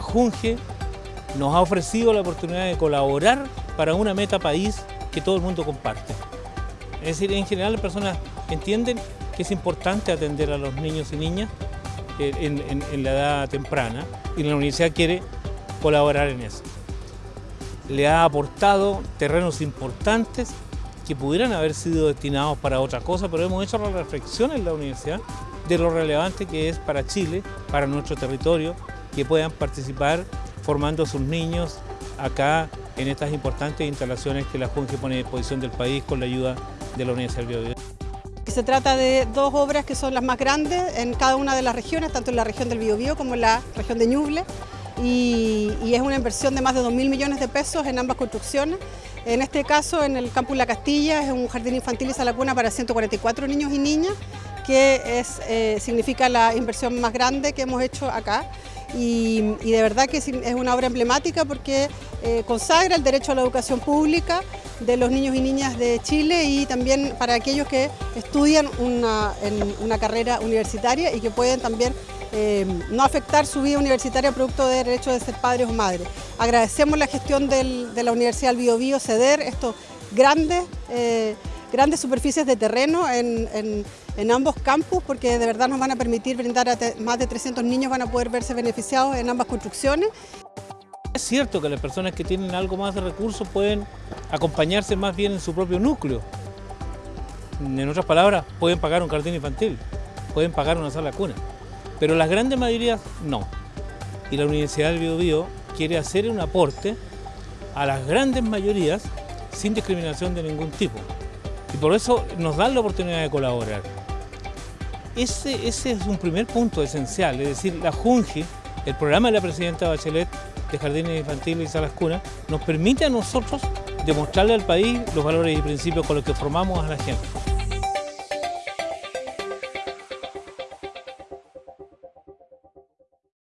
Junge nos ha ofrecido la oportunidad de colaborar para una meta país que todo el mundo comparte. Es decir, en general las personas entienden que es importante atender a los niños y niñas eh, en, la edad temprana y la universidad quiere colaborar en eso. Le ha aportado terrenos importantes que pudieran haber sido destinados para otra cosa, pero hemos hecho la reflexión en la universidad de lo relevante que es para Chile, para nuestro territorio, que puedan participar formando a sus niños acá en estas importantes instalaciones que la Junge pone a disposición del país con la ayuda de la Universidad del Biobío. Se trata de dos obras que son las más grandes en cada una de las regiones, tanto en la región del Biobío como en la región de Ñuble, y, es una inversión de más de 2.000 millones de pesos en ambas construcciones. En este caso, en el campus La Castilla, es un jardín infantil y sala cuna para 144 niños y niñas, que es, eh, significa la inversión más grande que hemos hecho acá y, de verdad que es una obra emblemática porque eh, consagra el derecho a la educación pública de los niños y niñas de Chile y también para aquellos que estudian una, carrera universitaria y que pueden también eh, no afectar su vida universitaria producto del derecho de ser padres o madres. Agradecemos la gestión de la Universidad del Biobío ceder estos grandes grandes superficies de terreno en, ambos campus porque de verdad nos van a permitir brindar a más de 300 niños van a poder verse beneficiados en ambas construcciones. Es cierto que las personas que tienen algo más de recursos pueden acompañarse más bien en su propio núcleo. En otras palabras, pueden pagar un jardín infantil, pueden pagar una sala cuna, pero las grandes mayorías no. Y la Universidad del Biobío quiere hacer un aporte a las grandes mayorías sin discriminación de ningún tipo. Y por eso nos dan la oportunidad de colaborar. Ese, ese es un primer punto esencial, es decir, la JUNGI, el programa de la Presidenta Bachelet de Jardines Infantiles y Salas Cunas, nos permite a nosotros demostrarle al país los valores y principios con los que formamos a la gente.